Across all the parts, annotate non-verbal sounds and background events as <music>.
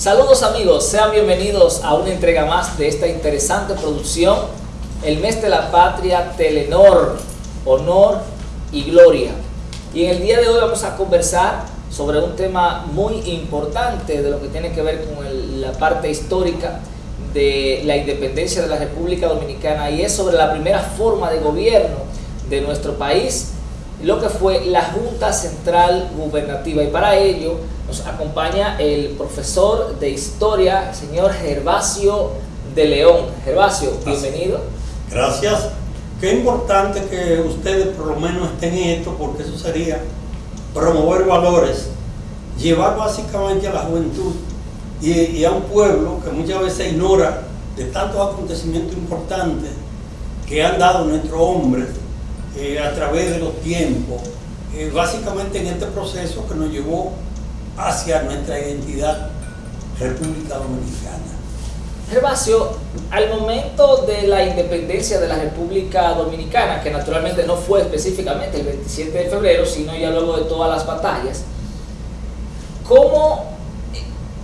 Saludos amigos, sean bienvenidos a una entrega más de esta interesante producción, el mes de la patria Telenor, honor y gloria. Y en el día de hoy vamos a conversar sobre un tema muy importante de lo que tiene que ver con el- la parte histórica de la independencia de la República Dominicana y es sobre la primera forma de gobierno de nuestro país, lo que fue la Junta Central Gubernativa. Y para ello nos acompaña el profesor de Historia, el señor Gervasio de León. Gervasio, bienvenido. Gracias. Qué importante que ustedes por lo menos estén en esto, porque eso sería promover valores, llevar básicamente a la juventud y, y a un pueblo que muchas veces ignora de tantos acontecimientos importantes que han dado nuestros hombres eh, a través de los tiempos, eh, básicamente en este proceso que nos llevó hacia nuestra identidad República Dominicana. Gervasio, al momento de la independencia de la República Dominicana, que naturalmente no fue específicamente el 27 de febrero, sino ya luego de todas las batallas, ¿cómo,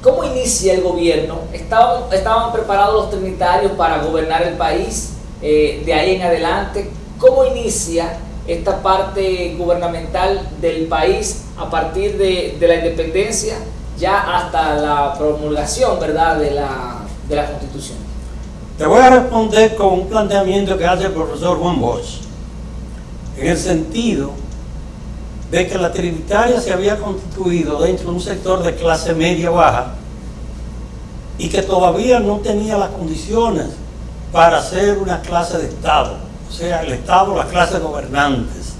cómo inicia el gobierno? ¿Estaban, estaban preparados los trinitarios para gobernar el país eh, de ahí en adelante? ¿Cómo inicia esta parte gubernamental del país a partir de, la independencia ya hasta la promulgación ¿verdad? De, la, de la Constitución? Te voy a responder con un planteamiento que hace el profesor Juan Bosch, en el sentido de que la Trinitaria se había constituido dentro de un sector de clase media-baja y que todavía no tenía las condiciones para ser una clase de Estado, o sea, el Estado, las clases gobernantes.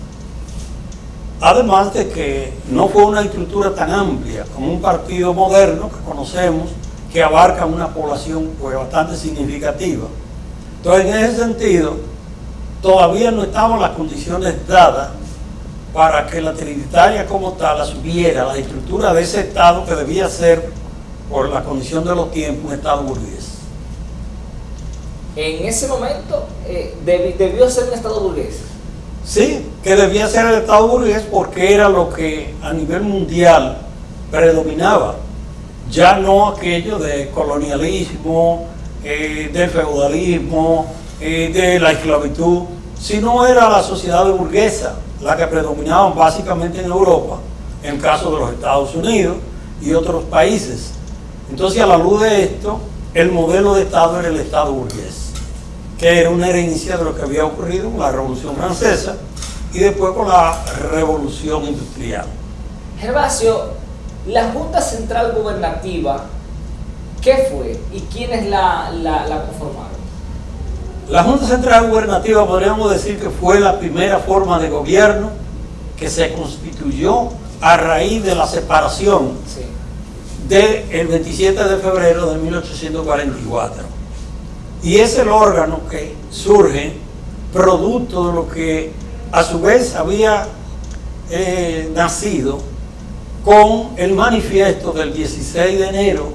Además de que no fue una estructura tan amplia como un partido moderno que conocemos, que abarca una población pues, bastante significativa. Entonces, en ese sentido, todavía no estaban las condiciones dadas para que la Trinitaria como tal asumiera la estructura de ese Estado que debía ser, por la condición de los tiempos, un Estado burgués. En ese momento eh, debi- debió ser un Estado burgués. Sí, que debía ser el Estado burgués porque era lo que a nivel mundial predominaba. Ya no aquello de colonialismo, eh, del feudalismo, eh, de la esclavitud, sino era la sociedad burguesa la que predominaba básicamente en Europa, en el caso de los Estados Unidos y otros países. Entonces, a la luz de esto, el modelo de Estado era el Estado burgués que era una herencia de lo que había ocurrido con la Revolución Francesa y después con la Revolución Industrial. Gervasio, la Junta Central Gubernativa, ¿qué fue y quiénes la, la, la conformaron? La Junta Central Gubernativa podríamos decir que fue la primera forma de gobierno que se constituyó a raíz de la separación Sí. del 27 de febrero de 1844. Y es el órgano que surge producto de lo que a su vez había eh, nacido con el manifiesto del 16 de enero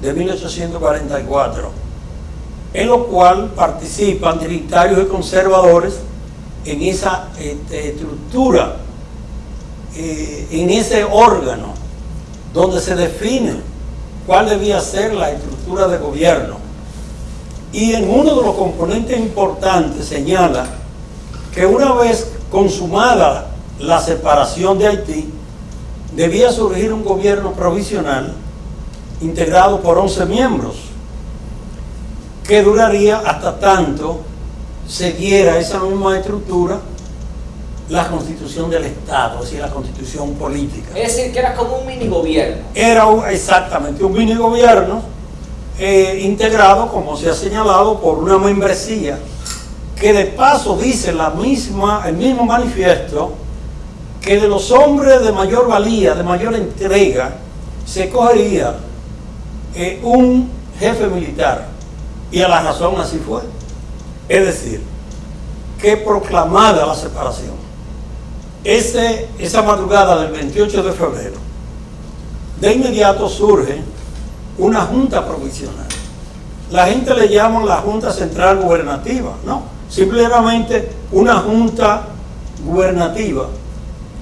de 1844, en lo cual participan trinitarios y conservadores en esa este, estructura, eh, en ese órgano donde se define cuál debía ser la estructura de gobierno. Y en uno de los componentes importantes señala que una vez consumada la separación de Haití, debía surgir un gobierno provisional integrado por 11 miembros, que duraría hasta tanto se diera esa misma estructura la constitución del Estado, es decir, la constitución política. Es decir, que era como un mini gobierno. Era un- exactamente un mini gobierno eh, integrado, como se ha señalado, por una membresía que de paso dice la misma, el mismo manifiesto que de los hombres de mayor valía, de mayor entrega, se cogería eh, un jefe militar. Y a la razón así fue. Es decir, que proclamada la separación, ese, esa madrugada del 28 de febrero, de inmediato surge una junta provisional. La gente le llama la Junta Central Gubernativa, no, simplemente una junta gubernativa,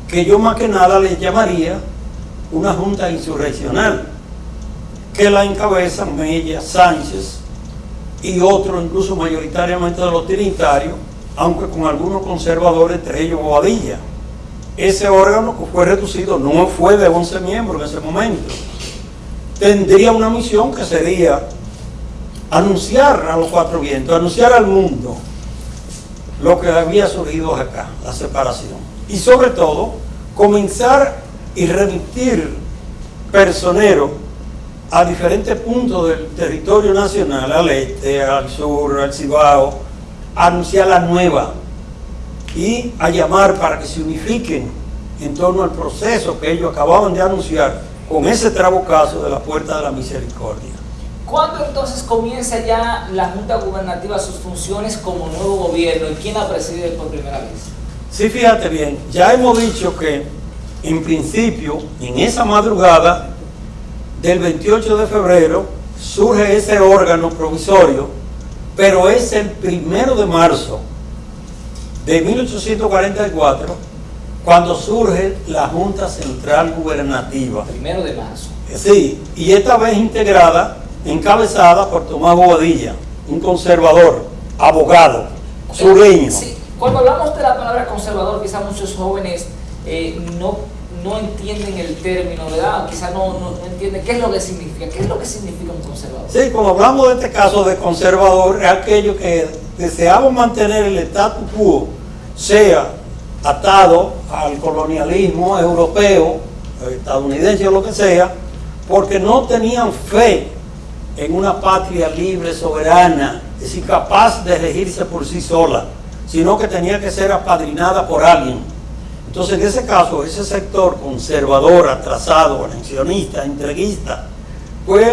que yo más que nada le llamaría una junta insurreccional. que la encabezan Mella, Sánchez y otros, incluso mayoritariamente de los trinitarios, aunque con algunos conservadores, entre ellos Bobadilla. Ese órgano que fue reducido no fue de 11 miembros en ese momento. Tendría una misión que sería anunciar a los cuatro vientos, anunciar al mundo lo que había surgido acá, la separación. Y sobre todo, comenzar y remitir personeros a diferentes puntos del territorio nacional, al este, al sur, al Cibao, a anunciar la nueva y a llamar para que se unifiquen en torno al proceso que ellos acababan de anunciar con ese trabucazo de la puerta de la misericordia. ¿Cuándo entonces comienza ya la Junta Gubernativa sus funciones como nuevo gobierno y quién la preside por primera vez? Sí, fíjate bien, ya hemos dicho que en principio, en esa madrugada del 28 de febrero, surge ese órgano provisorio, pero es el primero de marzo de 1844 cuando surge la Junta Central Gubernativa. Primero de marzo. Sí, y esta vez integrada encabezada por Tomás Bobadilla, un conservador, abogado, sureño. Sí. Cuando hablamos de la palabra conservador, quizás muchos jóvenes eh, no, no entienden el término, ¿verdad? Quizás no, no, entienden qué es lo que significa, qué es lo que significa un conservador. Sí, cuando hablamos de este caso de conservador, es aquello que deseamos mantener el status quo, sea atado al colonialismo europeo, estadounidense o lo que sea, porque no tenían fe en una patria libre, soberana, es decir, capaz de regirse por sí sola, sino que tenía que ser apadrinada por alguien. Entonces, en ese caso, ese sector conservador, atrasado, anexionista, entreguista, pues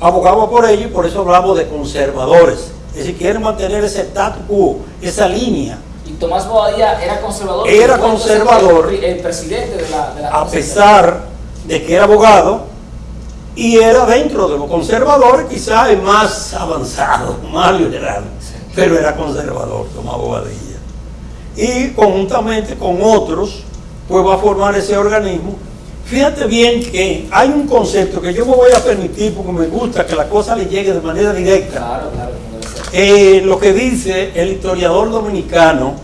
abogaba por ello y por eso hablamos de conservadores. Es decir, quieren mantener ese status quo, esa línea. Tomás Bobadilla era conservador. Era conservador. El, presidente de la, de la A pesar de que era abogado, y era dentro de los conservadores quizás el más avanzado, <laughs> más liberal, pero era conservador, Tomás Bobadilla. Y conjuntamente con otros, pues va a formar ese organismo. Fíjate bien que hay un concepto que yo me voy a permitir porque me gusta que la cosa le llegue de manera directa. Claro, claro. Eh, lo que dice el historiador dominicano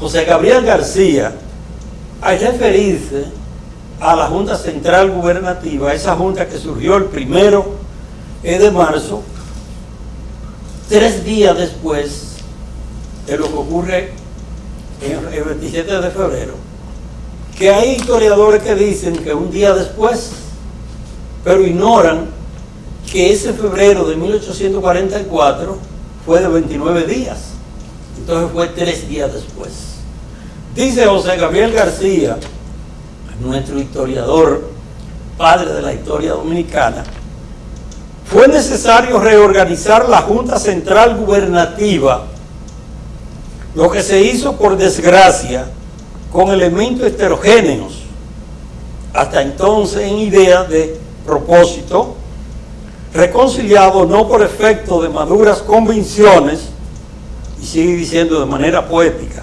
José Gabriel García, al referirse a la Junta Central Gubernativa, esa junta que surgió el primero de marzo, tres días después de lo que ocurre el 27 de febrero, que hay historiadores que dicen que un día después, pero ignoran que ese febrero de 1844 fue de 29 días, entonces fue tres días después. Dice José Gabriel García, nuestro historiador, padre de la historia dominicana, fue necesario reorganizar la Junta Central Gubernativa, lo que se hizo por desgracia con elementos heterogéneos, hasta entonces en idea de propósito, reconciliado no por efecto de maduras convicciones, y sigue diciendo de manera poética,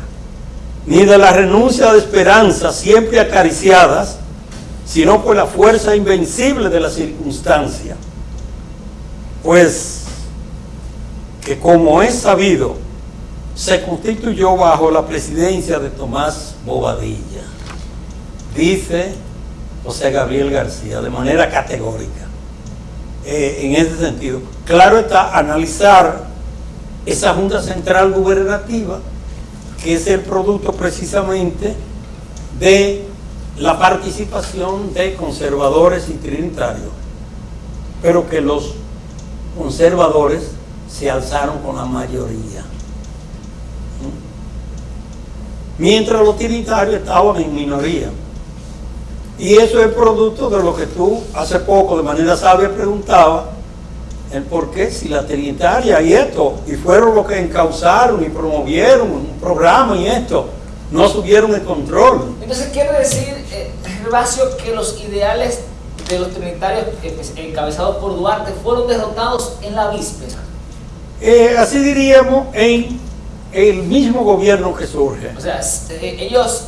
ni de la renuncia de esperanzas siempre acariciadas, sino por la fuerza invencible de la circunstancia. Pues que como es sabido, se constituyó bajo la presidencia de Tomás Bobadilla, dice José Gabriel García, de manera categórica. Eh, en ese sentido, claro está analizar esa Junta Central Gubernativa que es el producto precisamente de la participación de conservadores y trinitarios, pero que los conservadores se alzaron con la mayoría. Mientras los trinitarios estaban en minoría. Y eso es producto de lo que tú hace poco de manera sabia preguntabas, el por qué, si la trinitaria y esto, y fueron los que encauzaron y promovieron un programa y esto, no subieron el control. Entonces quiere decir, eh, que los ideales de los trinitarios eh, encabezados por Duarte fueron derrotados en la víspera. Eh, así diríamos en el mismo gobierno que surge. O sea, eh, ellos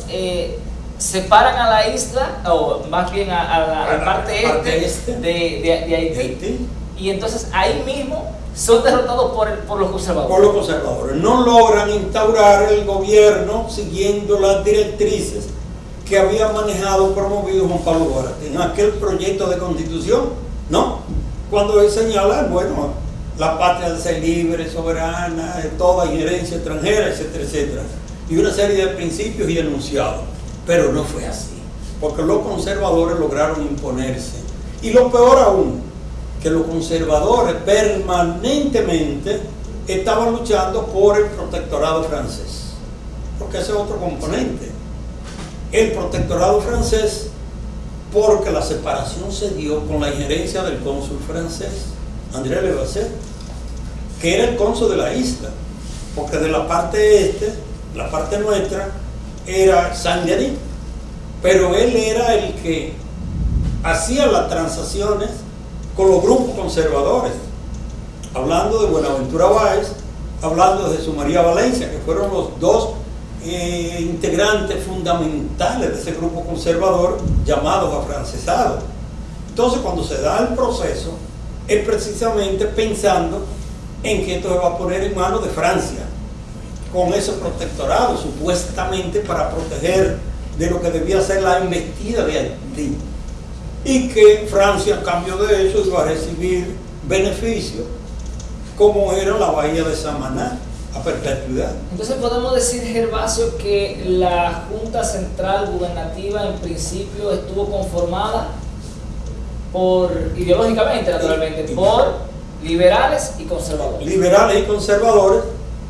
separan a la isla, o más bien a, la, parte, este, este, de, de Haití y entonces ahí mismo son derrotados por, el- por los conservadores. por los conservadores. No logran instaurar el gobierno siguiendo las directrices que había manejado, promovido Juan Pablo Duarte en aquel proyecto de constitución, ¿no? Cuando él señala, bueno, la patria de ser libre, soberana, de toda injerencia extranjera, etcétera, etcétera. Y una serie de principios y enunciados. Pero no fue así, porque los conservadores lograron imponerse. Y lo peor aún, que los conservadores permanentemente estaban luchando por el protectorado francés, porque ese es otro componente. El protectorado francés, porque la separación se dio con la injerencia del cónsul francés, André Levasseur, que era el cónsul de la isla, porque de la parte este, la parte nuestra, era Saint-Denis, pero él era el que hacía las transacciones con los grupos conservadores, hablando de Buenaventura Báez, hablando de Jesús María Valencia, que fueron los dos eh, integrantes fundamentales de ese grupo conservador llamados afrancesados. Entonces, cuando se da el proceso, es precisamente pensando en que esto se va a poner en manos de Francia, con ese protectorado, supuestamente para proteger de lo que debía ser la investida de Haití. Y que Francia, a cambio de eso, iba a recibir beneficios, como era la bahía de Samaná, a perpetuidad. Entonces podemos decir, Gervasio, que la Junta Central Gubernativa en principio estuvo conformada por, ideológicamente naturalmente, Y- y- por liberales y conservadores. liberales y conservadores,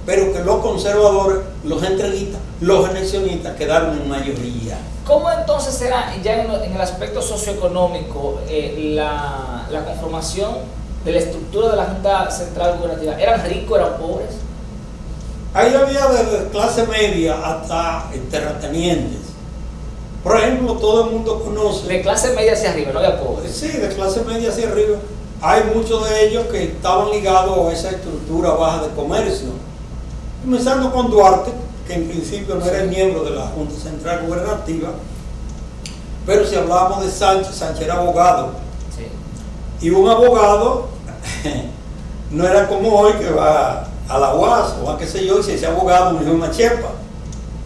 pero que los conservadores, los entreguistas, los anexionistas quedaron en mayoría. ¿Cómo entonces era ya en, el aspecto socioeconómico eh, la, la conformación de la estructura de la Junta Central Gubernativa? ¿Eran ricos, eran pobres? Ahí había desde clase media hasta eh, terratenientes. Por ejemplo, todo el mundo conoce, De clase media hacia arriba, no había pobres. sí, de clase media hacia arriba, hay muchos de ellos que estaban ligados a esa estructura baja de comercio. Comenzando con Duarte, que en principio no era el miembro de la Junta Central Gubernativa, pero si hablábamos de Sánchez, Sánchez era abogado. Sí. Y un abogado <laughs> no era como hoy que va a la UAS o a qué sé yo, y si ese abogado me dijo una chepa.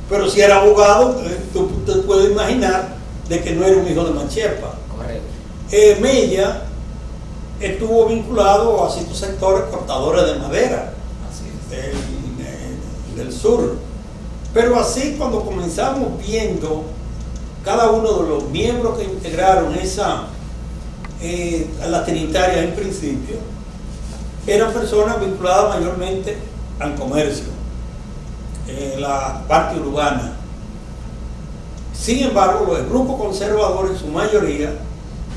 Pero si era abogado, eh, tú te puedes imaginar de que no era un hijo de Machepa. Correcto. Eh, Mella estuvo vinculado a ciertos sectores cortadores de madera Así es. del, eh, del sur. Pero así cuando comenzamos viendo cada uno de los miembros que integraron esa, eh, a trinitaria en principio, eran personas vinculadas mayormente al comercio, eh, la parte urbana. Sin embargo, los grupos conservadores en su mayoría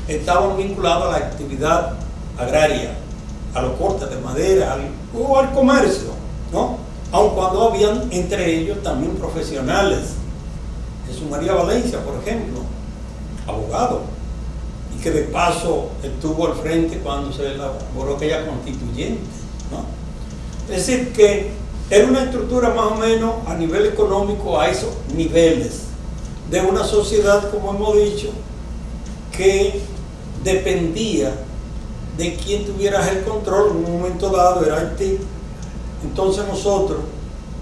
estaban vinculados a la actividad agraria, a los cortes de madera o al comercio, ¿no? Aun cuando habían entre ellos también profesionales. Jesús María Valencia, por ejemplo, abogado, y que de paso estuvo al frente cuando se elaboró aquella constituyente. Es decir, que era una estructura más o menos a nivel económico a esos niveles de una sociedad, como hemos dicho, que dependía de quien tuviera el control en un momento dado, era Haití. Entonces nosotros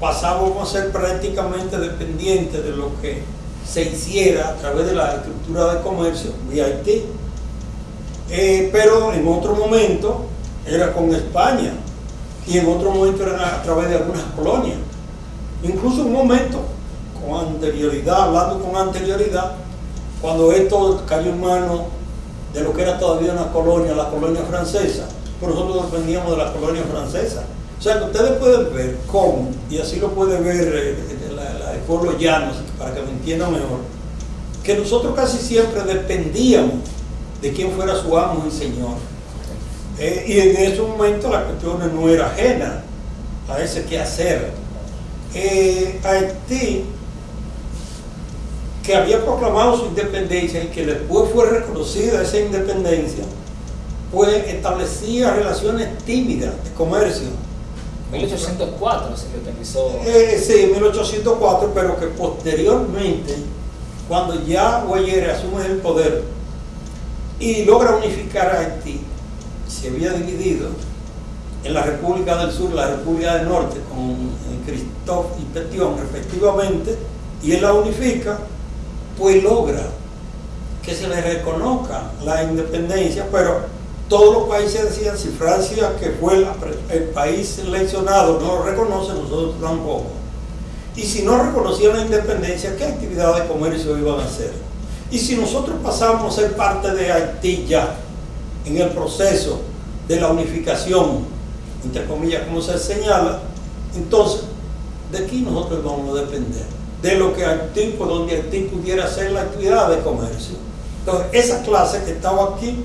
pasábamos a ser prácticamente dependientes de lo que se hiciera a través de la estructura de comercio de Haití. Eh, pero en otro momento era con España y en otro momento era a través de algunas colonias. Incluso un momento con anterioridad, hablando con anterioridad, cuando esto cayó en manos de lo que era todavía una colonia, la colonia francesa, nosotros dependíamos de la colonia francesa. O sea que ustedes pueden ver cómo, y así lo puede ver eh, la- la- el pueblo llano, para que me entiendan mejor, que nosotros casi siempre dependíamos de quién fuera su amo y señor. Eh, y en ese momento la cuestión no era ajena a ese quehacer. Eh, Haití, que había proclamado su independencia y que después fue reconocida esa independencia, pues establecía relaciones tímidas de comercio. 1804 se independizó. Eh, sí, 1804, pero que posteriormente, cuando ya Guayere asume el poder y logra unificar a Haití, se había dividido en la República del Sur la República del Norte con Christophe y Petion respectivamente, y él la unifica, pues logra que se le reconozca la independencia, pero todos los países decían, si Francia, que fue el país seleccionado, no lo reconoce, nosotros tampoco. Y si no reconocían la independencia, ¿qué actividad de comercio iban a hacer? Y si nosotros pasamos a ser parte de Haití ya, en el proceso de la unificación, entre comillas, como se señala, entonces, ¿de aquí nosotros vamos a depender? De lo que Haití, por donde Haití pudiera hacer la actividad de comercio. Entonces, esa clase que estaba aquí,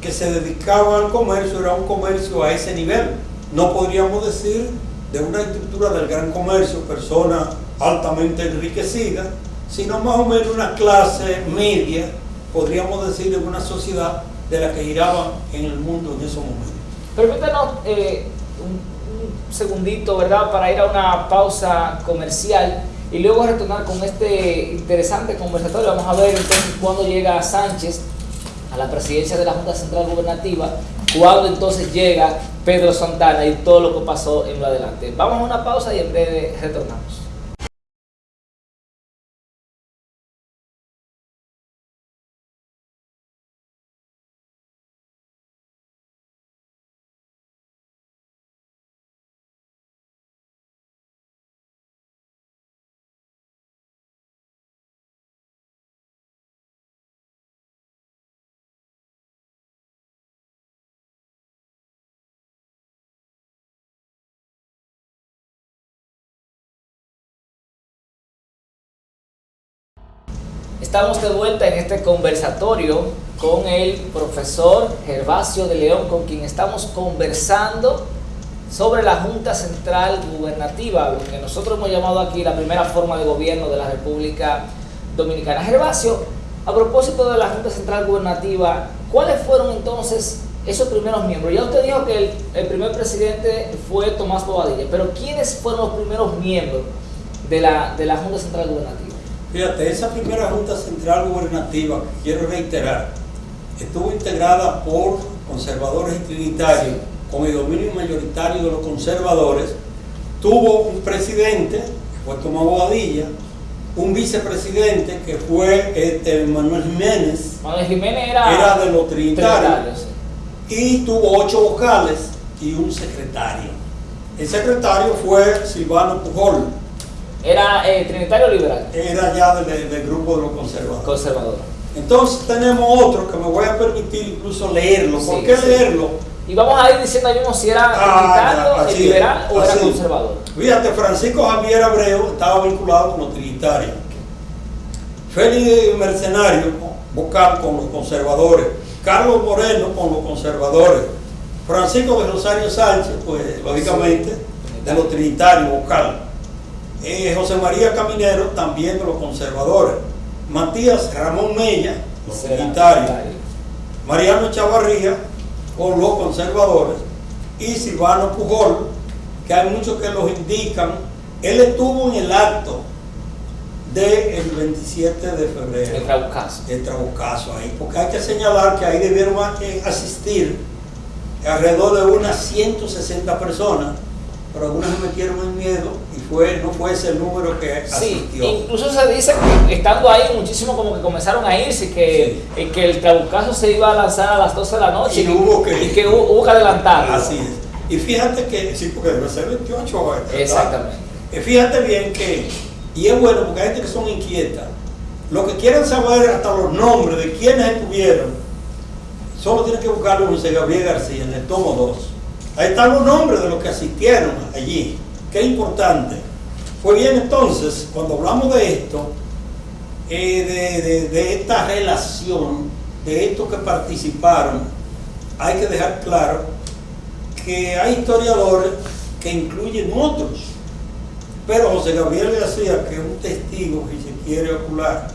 que se dedicaba al comercio, era un comercio a ese nivel. No podríamos decir de una estructura del gran comercio, persona altamente enriquecida, sino más o menos una clase media, podríamos decir, en una sociedad de la que giraba en el mundo en esos momentos. Permítanos eh, un, segundito, ¿verdad?, para ir a una pausa comercial y luego retornar con este interesante conversatorio. Vamos a ver entonces cuándo llega Sánchez la presidencia de la Junta Central Gubernativa, cuándo entonces llega Pedro Santana y todo lo que pasó en lo adelante. Vamos a una pausa y en breve retornamos. Estamos de vuelta en este conversatorio con el profesor Gervasio de León, con quien estamos conversando sobre la Junta Central Gubernativa, lo que nosotros hemos llamado aquí la primera forma de gobierno de la República Dominicana. Gervasio, a propósito de la Junta Central Gubernativa, ¿cuáles fueron entonces esos primeros miembros? Ya usted dijo que el, primer presidente fue Tomás Bobadilla, pero ¿quiénes fueron los primeros miembros de la, de la Junta Central Gubernativa? Fíjate, esa primera Junta Central Gubernativa, quiero reiterar, estuvo integrada por conservadores y trinitarios, con el dominio mayoritario de los conservadores, tuvo un presidente, que fue Tomás Bobadilla, un vicepresidente que fue este, Manuel Jiménez. Manuel Jiménez era, de los trinitarios. Y tuvo ocho vocales y un secretario. El secretario fue Silvano Pujol ¿Era eh, trinitario o liberal? Era ya del, grupo de los conservadores. Conservador. Entonces tenemos otro que me voy a permitir incluso leerlo. ¿Por qué leerlo? Y vamos a ir diciendo mismo si era ah, trinitario, liberal o era conservador. Fíjate, Francisco Javier Abreu estaba vinculado con los trinitarios. Félix Mercenario, vocal con los conservadores. Carlos Moreno con los conservadores. Francisco de Rosario Sánchez, pues lógicamente, de los trinitarios, vocal. Eh, José María Caminero, también de los conservadores. Matías Ramón Mella, los unitarios. Mariano Chavarría, con los conservadores. Y Silvano Pujol, que hay muchos que los indican. Él estuvo en el acto del 27 de febrero. El Trabucazo. El Trabucazo ahí. Porque hay que señalar que ahí debieron asistir alrededor de unas 160 personas pero algunos me metieron en miedo fue, no fue ese número que asistió. Sí, incluso se dice que estando ahí muchísimo como que comenzaron a irse, que, que el trabucazo se iba a lanzar a las 12 de la noche y, hubo, que, y que hubo, que adelantar. Así es. Y fíjate que, sí, porque debe ser 28 horas. Exactamente. Y fíjate bien que, y es bueno porque hay gente que son inquietas, lo que quieren saber hasta los nombres de quienes estuvieron, solo tienen que buscarlo en José Gabriel García, en el tomo 2 Ahí están los nombres de los que asistieron allí. Qué importante. Fue bien entonces, cuando hablamos de esto, eh, de, esta relación, de estos que participaron, hay que dejar claro que hay historiadores que incluyen otros. Pero José Gabriel García, que un testigo, si se quiere ocular,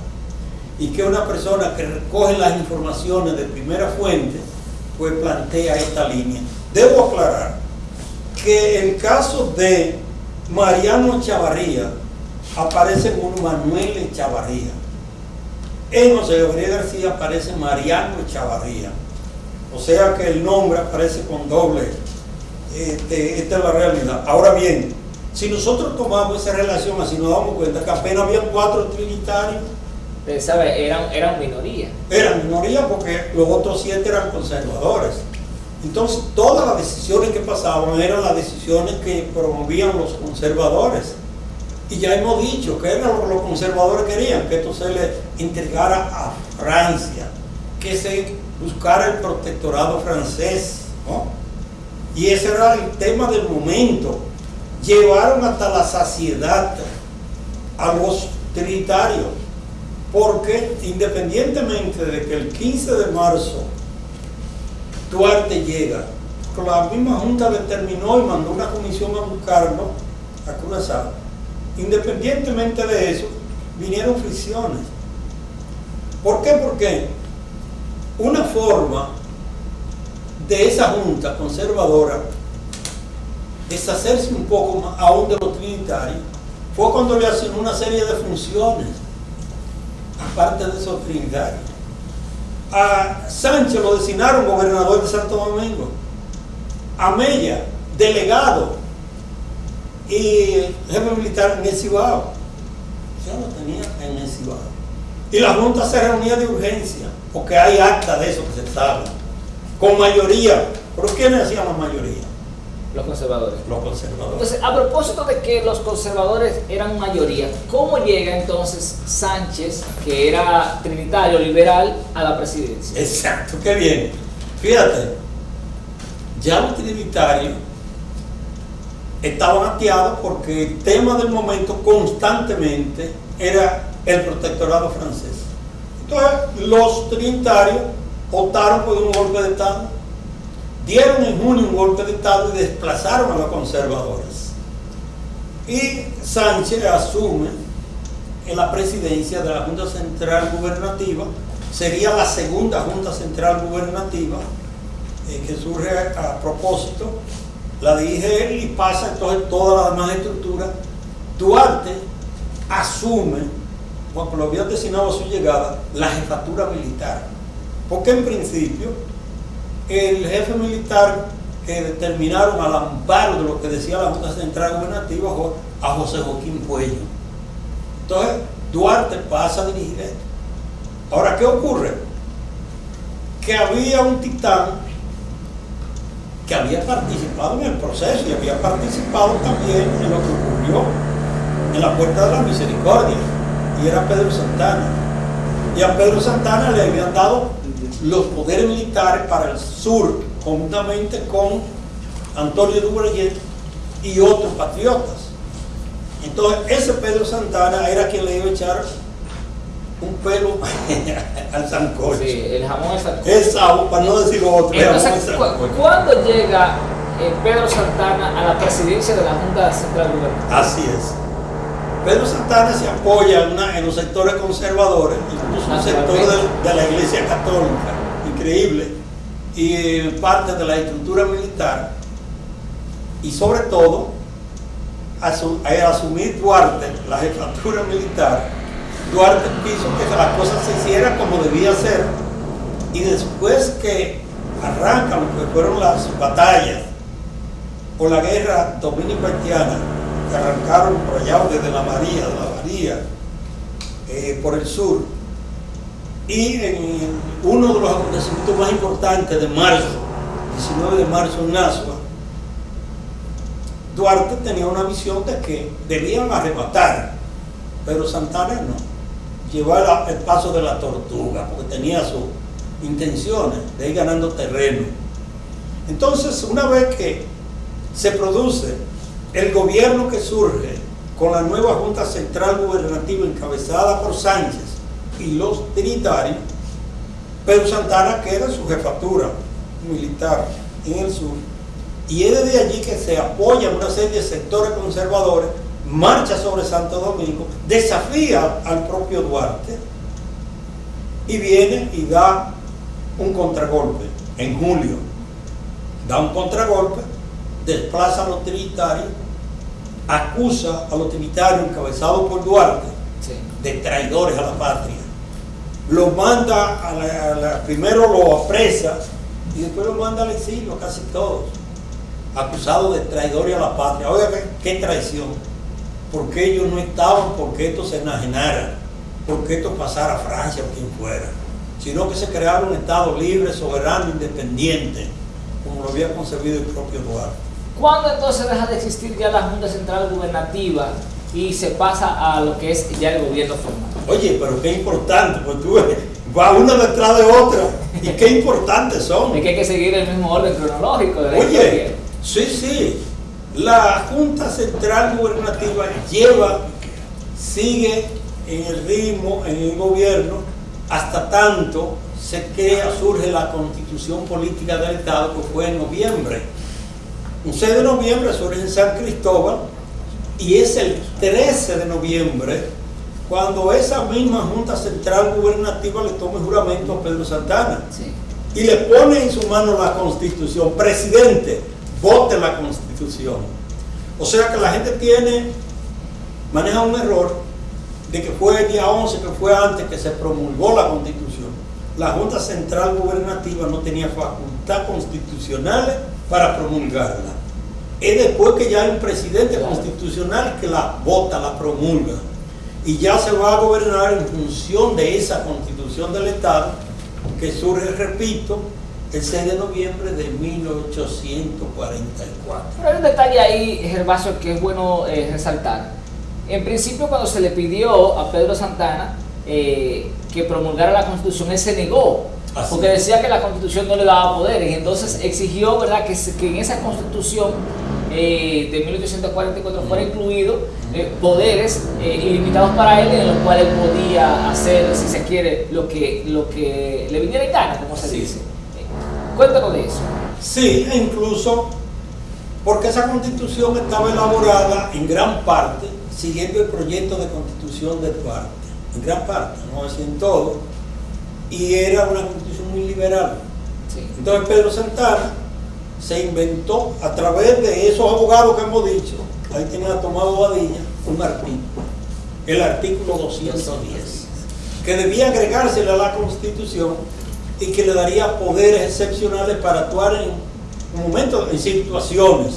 y que una persona que recoge las informaciones de primera fuente, pues plantea esta línea. Debo aclarar que el caso de Mariano Chavarría aparece como Manuel Chavarría. En José Gabriel García aparece Mariano Chavarría. O sea que el nombre aparece con doble. Este, esta es la realidad. Ahora bien, si nosotros tomamos esa relación así, nos damos cuenta que apenas había cuatro trinitarios. ¿Sabe? Eran, eran minoría. Eran minoría porque los otros siete eran conservadores. Entonces, todas las decisiones que pasaban eran las decisiones que promovían los conservadores. Y ya hemos dicho que era lo que los conservadores querían, que esto se le entregara a Francia, que se buscara el protectorado francés. Y ese era el tema del momento. Llevaron hasta la saciedad a los trinitarios, porque independientemente de que el 15 de marzo Duarte llega, la misma Junta determinó y mandó una comisión a buscarlo a Curazao. Independientemente de eso, vinieron fricciones. ¿Por qué? Porque una forma de esa junta conservadora deshacerse un poco más aún de los trinitarios fue cuando le hacen una serie de funciones aparte de esos trinitarios a Sánchez lo designaron gobernador de Santo Domingo a Mella delegado y jefe militar en el Cibao ya lo tenía en el Cibao y la junta se reunía de urgencia porque hay acta de eso que se sabe con mayoría. ¿Pero quiénes hacían la mayoría? Los conservadores. Los conservadores. Entonces, a propósito de que los conservadores eran mayoría, ¿cómo llega entonces Sánchez, que era trinitario liberal, a la presidencia? Exacto, qué bien. Fíjate, ya los trinitarios estaban ateados porque el tema del momento constantemente era el protectorado francés. Entonces, los trinitarios optaron por un golpe de Estado. Dieron en junio un golpe de Estado y desplazaron a los conservadores. Y Sánchez asume en la presidencia de la Junta Central Gubernativa, sería la segunda Junta Central Gubernativa eh, que surge a, propósito, la dirige él y pasa entonces toda la demás estructura. Duarte asume, cuando lo había designado a su llegada, la jefatura militar porque en principio el jefe militar que determinaron al amparo de lo que decía la Junta Central Gubernativa a José Joaquín Puello. Entonces, Duarte pasa a dirigir esto. Ahora, ¿qué ocurre? Que había un titán que había participado en el proceso y había participado también en lo que ocurrió en la Puerta de la Misericordia, y era Pedro Santana. Y a Pedro Santana le habían dado los poderes militares para el sur, conjuntamente con Antonio Dubrayet y otros patriotas. Entonces, ese Pedro Santana era quien le iba a echar un pelo <laughs> al sancocho. Sí, el jamón al sancocho. Esa, para no decir otro. Entonces, ¿cuándo llega eh, Pedro Santana a la presidencia de la Junta Central Gubernativa? Así es. Pedro Santana se apoya en, los sectores conservadores, incluso un sector de, la Iglesia Católica, increíble, y parte de la estructura militar, y sobre todo, al asumir Duarte la jefatura militar, Duarte quiso que las cosas se hicieran como debía ser, y después que arrancan lo que fueron las batallas por la guerra dominico-haitiana, arrancaron por allá desde la María, de la María, eh, por el sur. Y en uno de los acontecimientos más importantes de marzo, 19 de marzo en Nasua, Duarte tenía una visión de que debían arrebatar, pero Santana no, llevar el paso de la tortuga, porque tenía sus intenciones de ir ganando terreno. Entonces, una vez que se produce el gobierno que surge con la nueva Junta Central Gubernativa encabezada por Sánchez y los trinitarios, Pedro Santana queda su jefatura militar en el sur, y es desde allí que se apoya una serie de sectores conservadores, marcha sobre Santo Domingo, desafía al propio Duarte y viene y da un contragolpe en julio. Da un contragolpe, desplaza a los trinitarios acusa a los trinitarios encabezados por Duarte de traidores a la patria. Lo manda, a la, primero lo apresa y después lo manda al exilio, casi todos, acusados de traidores a la patria. Oiga, qué traición. Porque ellos no estaban porque esto se enajenara, porque esto pasara a Francia o quien fuera, sino que se crearon un Estado libre, soberano, independiente, como lo había concebido el propio Duarte. ¿Cuándo entonces deja de existir ya la Junta Central Gubernativa y se pasa a lo que es ya el gobierno formal? Oye, pero qué importante, pues tú va una detrás de otra y qué importantes son. Es que hay que seguir el mismo orden cronológico de la Oye, sí, sí, la Junta Central Gubernativa lleva, sigue en el ritmo, en el gobierno, hasta tanto se crea, surge la constitución política del Estado que fue en noviembre. Un 6 de noviembre surge en San Cristóbal y es el 13 de noviembre cuando esa misma Junta Central Gubernativa le tome juramento a Pedro Santana y le pone en su mano la Constitución, presidente, vote la Constitución. O sea que la gente tiene, maneja un error de que fue el día 11, que fue antes que se promulgó la Constitución. La Junta Central Gubernativa no tenía facultad constitucional para promulgarla. Es después que ya hay un presidente constitucional que la vota, la promulga y ya se va a gobernar en función de esa constitución del Estado que surge, repito, el 6 de noviembre de 1844. Pero hay un detalle ahí, Gervasio, que es bueno eh, resaltar. En principio, cuando se le pidió a Pedro Santana eh, que promulgara la Constitución, él se negó, porque decía que la Constitución no le daba poderes, entonces exigió ¿verdad? Que, que en esa Constitución eh, de 1844 fuera incluido eh, poderes eh, ilimitados para él en los cuales podía hacer, si se quiere, lo que, lo que le viniera en gana, como se dice. Cuéntanos de eso. Sí, e incluso porque esa constitución estaba elaborada en gran parte siguiendo el proyecto de constitución de Duarte, en gran parte, no es en todo, y era una constitución muy liberal. Entonces Pedro Santana se inventó a través de esos abogados que hemos dicho, ahí tenía tomado Badilla, un artículo, el artículo 210, que debía agregársele a la Constitución y que le daría poderes excepcionales para actuar en momentos, en situaciones.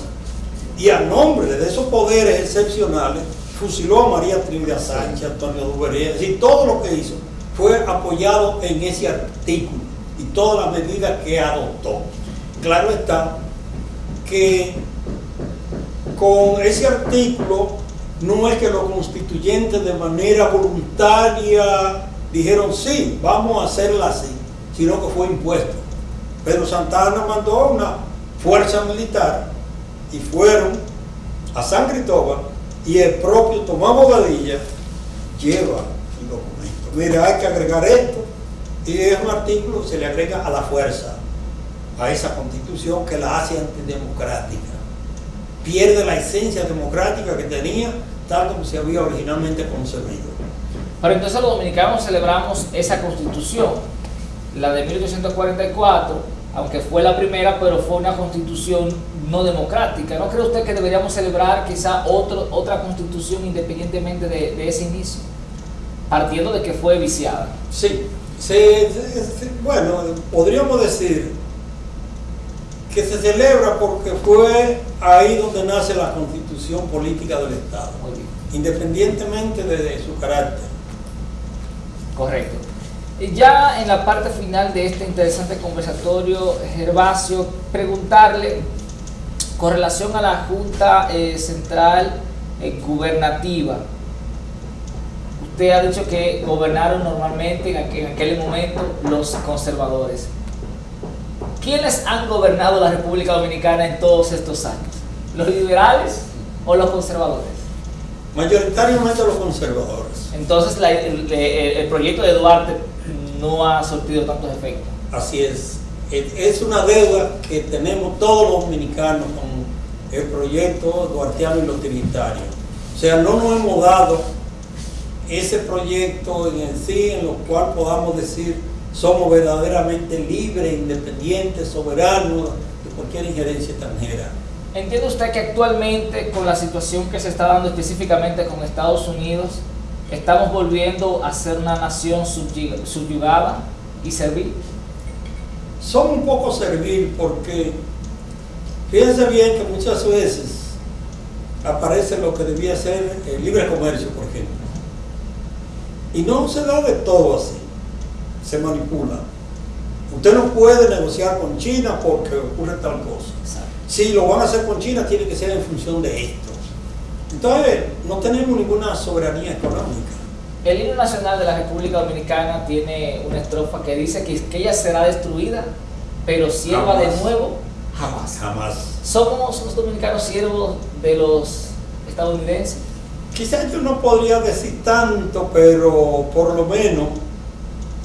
Y a nombre de esos poderes excepcionales, fusiló a María Trivia Sánchez, Antonio es decir, todo lo que hizo fue apoyado en ese artículo y todas las medidas que adoptó. Claro está que con ese artículo no es que los constituyentes de manera voluntaria dijeron sí, vamos a hacerla así, sino que fue impuesto. Pedro Santana mandó una fuerza militar y fueron a San Cristóbal y el propio Tomás Bobadilla lleva el documento. Mira, hay que agregar esto y es un artículo que se le agrega a la fuerza a esa constitución que la hace antidemocrática. Pierde la esencia democrática que tenía tal como se había originalmente concebido. Pero entonces los dominicanos celebramos esa constitución, la de 1844, aunque fue la primera, pero fue una constitución no democrática. ¿No cree usted que deberíamos celebrar quizá otro, otra constitución independientemente de, ese inicio? Partiendo de que fue viciada. Sí, bueno, podríamos decir que se celebra porque fue ahí donde nace la constitución política del Estado, independientemente de, su carácter. Correcto. Y ya en la parte final de este interesante conversatorio, Gervasio, preguntarle con relación a la Junta eh, Central eh, Gubernativa. Usted ha dicho que gobernaron normalmente en aquel momento los conservadores. ¿Quiénes han gobernado la República Dominicana en todos estos años? ¿Los liberales o los conservadores? Mayoritariamente los conservadores. Entonces el, proyecto de Duarte no ha sortido tantos efectos. Así es. Es una deuda que tenemos todos los dominicanos con el proyecto duartiano y los trinitarios. O sea, no nos hemos dado ese proyecto en sí en lo cual podamos decir somos verdaderamente libres, independientes, soberanos de cualquier injerencia extranjera. ¿Entiende usted que actualmente con la situación que se está dando específicamente con Estados Unidos, estamos volviendo a ser una nación subyugada y servil? son un poco servil porque fíjense bien que muchas veces aparece lo que debía ser el libre comercio, por ejemplo. Y no se da de todo así, se manipula. Usted no puede negociar con China porque ocurre tal cosa. Si lo van a hacer con China, tiene que ser en función de esto. Entonces, no tenemos ninguna soberanía económica. El himno nacional de la República Dominicana tiene una estrofa que dice que, que ella será destruida, pero sierva de nuevo, jamás. Jamás. ¿Somos los dominicanos siervos de los estadounidenses? Quizás yo no podría decir tanto, pero por lo menos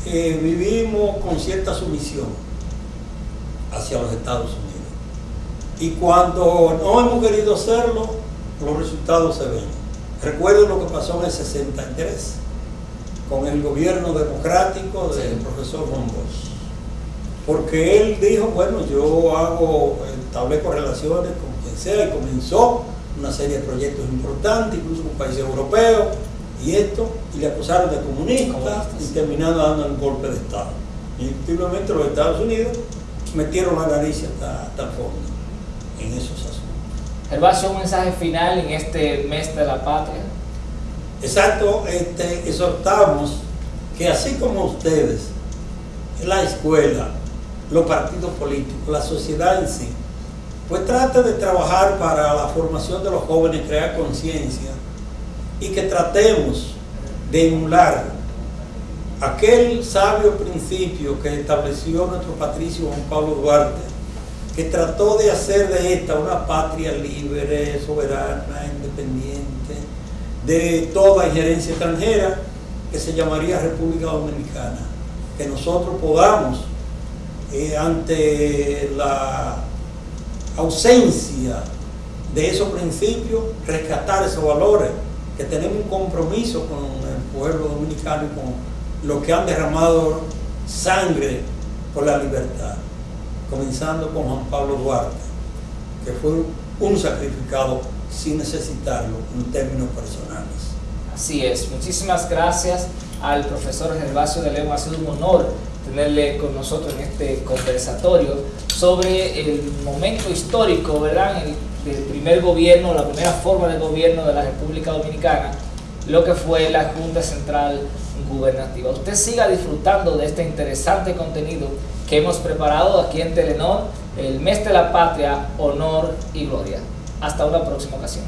eh, vivimos con cierta sumisión hacia los Estados Unidos. Y cuando no hemos querido hacerlo, los resultados se ven. Recuerdo lo que pasó en el 63 con el gobierno democrático del profesor Rombos. Porque él dijo, bueno, yo hago, establezco relaciones con quien sea y comenzó una serie de proyectos importantes, incluso con países europeos y esto, y le acusaron de comunista y terminaron dando un golpe de Estado. Y efectivamente los Estados Unidos metieron la nariz hasta, hasta el fondo en esos asuntos. Gervasio, un mensaje final en este mes de la patria. Exacto, este, exhortamos que así como ustedes, la escuela, los partidos políticos, la sociedad en sí, pues trate de trabajar para la formación de los jóvenes, crear conciencia y que tratemos de emular aquel sabio principio que estableció nuestro patricio Juan Pablo Duarte, que trató de hacer de esta una patria libre, soberana, independiente, de toda injerencia extranjera, que se llamaría República Dominicana. Que nosotros podamos, eh, ante la ausencia de esos principios, rescatar esos valores, que tenemos un compromiso con el pueblo dominicano y con los que han derramado sangre por la libertad, comenzando con Juan Pablo Duarte, que fue un sacrificado sin necesitarlo en términos personales. Así es, muchísimas gracias al profesor Gervasio de León, ha sido un honor tenerle con nosotros en este conversatorio sobre el momento histórico, ¿verdad? El, del primer gobierno, la primera forma de gobierno de la República Dominicana, lo que fue la Junta Central Gubernativa. Usted siga disfrutando de este interesante contenido que hemos preparado aquí en Telenor, el mes de la patria, honor y gloria. Hasta una próxima ocasión.